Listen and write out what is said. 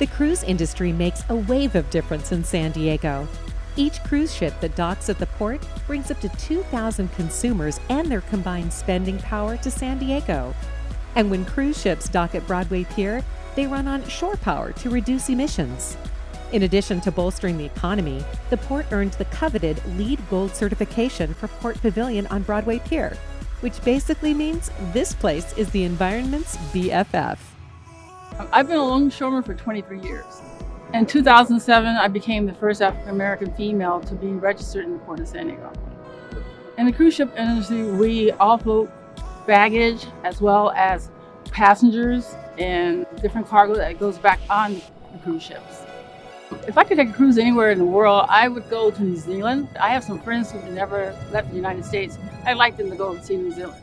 The cruise industry makes a wave of difference in San Diego. Each cruise ship that docks at the port brings up to 2,000 consumers and their combined spending power to San Diego. And when cruise ships dock at Broadway Pier, they run on shore power to reduce emissions. In addition to bolstering the economy, the port earned the coveted LEED Gold certification for Port Pavilion on Broadway Pier, which basically means this place is the environment's BFF. I've been a longshoreman for 23 years. In 2007, I became the first African American female to be registered in the Port of San Diego. In the cruise ship industry, we offload baggage as well as passengers and different cargo that goes back on the cruise ships. If I could take a cruise anywhere in the world, I would go to New Zealand. I have some friends who've never left the United States. I'd like them to go and see New Zealand.